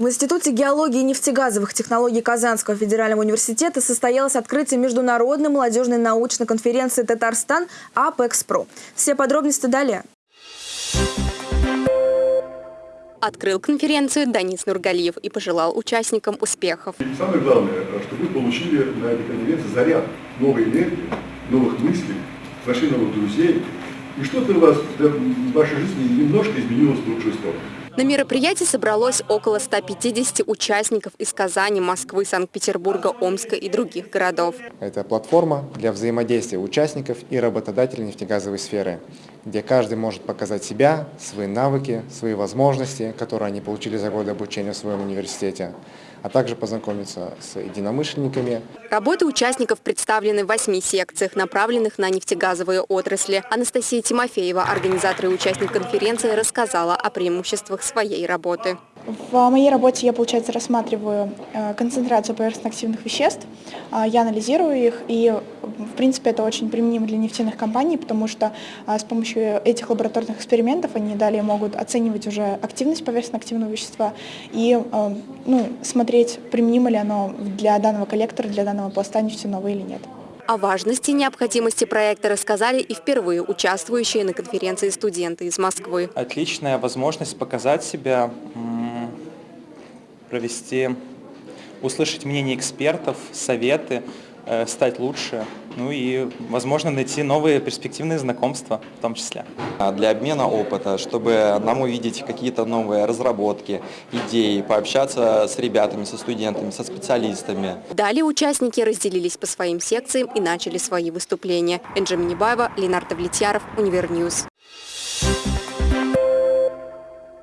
В Институте геологии и нефтегазовых технологий Казанского федерального университета состоялось открытие международной молодежной научной конференции «Татарстан АПЭКСПРО». Все подробности далее. Открыл конференцию Данис Нургалиев и пожелал участникам успехов. И самое главное, что вы получили на этой конференции заряд новой энергии, новых мыслей, нашли новых друзей. И что-то у вас в вашей жизни немножко изменилось в лучшую сторону. На мероприятии собралось около 150 участников из Казани, Москвы, Санкт-Петербурга, Омска и других городов. Это платформа для взаимодействия участников и работодателей нефтегазовой сферы, где каждый может показать себя, свои навыки, свои возможности, которые они получили за годы обучения в своем университете, а также познакомиться с единомышленниками. Работы участников представлены в восьми секциях, направленных на нефтегазовые отрасли. Анастасия Тимофеева, организатор и участник конференции, рассказала о преимуществах своей работы. В моей работе я, получается, рассматриваю э, концентрацию поверхностно-активных веществ, а, я анализирую их, и, в принципе, это очень применимо для нефтяных компаний, потому что а, с помощью этих лабораторных экспериментов они далее могут оценивать уже активность поверхностно-активного вещества и э, ну, смотреть, применимо ли оно для данного коллектора, для данного пласта нефтяного или нет. О важности и необходимости проекта рассказали и впервые участвующие на конференции студенты из Москвы. Отличная возможность показать себя, провести, услышать мнение экспертов, советы, э, стать лучше, ну и, возможно, найти новые перспективные знакомства в том числе. А для обмена опыта, чтобы нам увидеть какие-то новые разработки, идеи, пообщаться с ребятами, со студентами, со специалистами. Далее участники разделились по своим секциям и начали свои выступления. Энже Минибаева, Ленар Довлетьяров, Univer News. Thank you.